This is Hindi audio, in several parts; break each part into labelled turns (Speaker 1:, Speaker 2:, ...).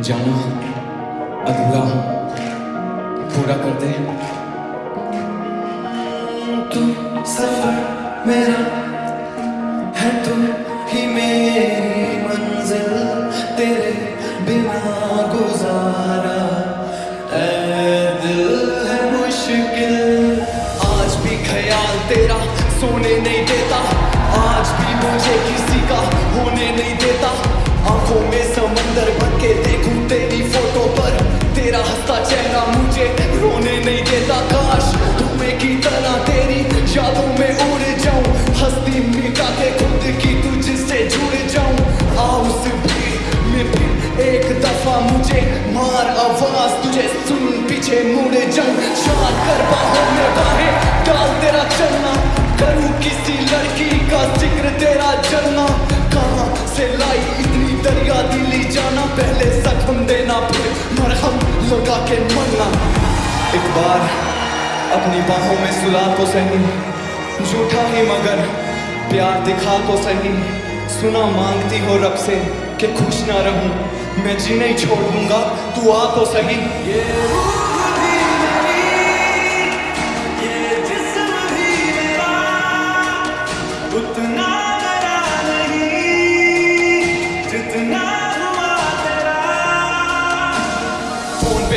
Speaker 1: जाना, अधूरा। पूरा कर दे
Speaker 2: तू सफ़र मेरा है, तू ही मेरी मंजिल। तेरे बिना गुजारा दिल है मुश्किल। आज भी ख्याल तेरा तेरा हंसता चेहरा मुझे रोने नहीं देता। काश तुम्हें की तरह तेरी यादों में उड़ जाऊँ। हस्ती मीठा के खुद की तुझसे जुड़ जाऊँ। आओ में फिर एक दफ़ा मुझे मार आवाज़। तुझे सुन पीछे मुड़ जाऊँ। शाद कर में मरहम के मरना एक बार अपनी बाहों में सुला तो सही, झूठा ही मगर प्यार दिखा तो सही। सुना मांगती हो रब से कि खुश ना रहूँ, मैं जीने ही छोड़ दूँगा, तू आ तो सही। ये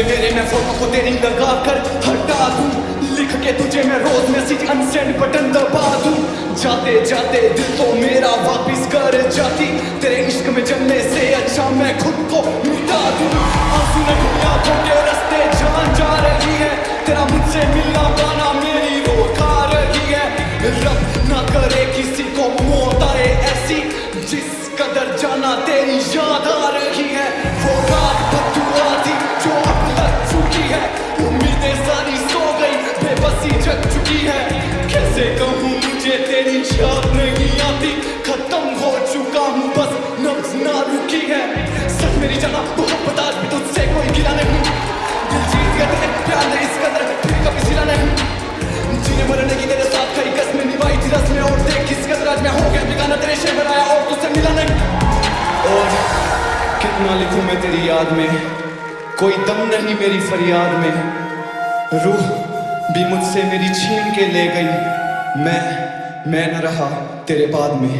Speaker 2: मेरे मैं फ़ोटो को तेरी लगा कर हटा दूँ। लिख के तुझे मैं रोज मैसेज अनसेंड बटन दबा दूँ। जाते जाते दिल तो मेरा वापिस कर जाती। तेरे इश्क में जलने से अच्छा मैं खुद को मिटा दूँ। रही है। तेरा तेरी याद आ रही है। वो लिखूं मैं तेरी याद में। कोई दम नहीं मेरी फरियाद में। रूह भी मुझसे मेरी छीन के ले गई। मैं मैं न रहा तेरे बाद में।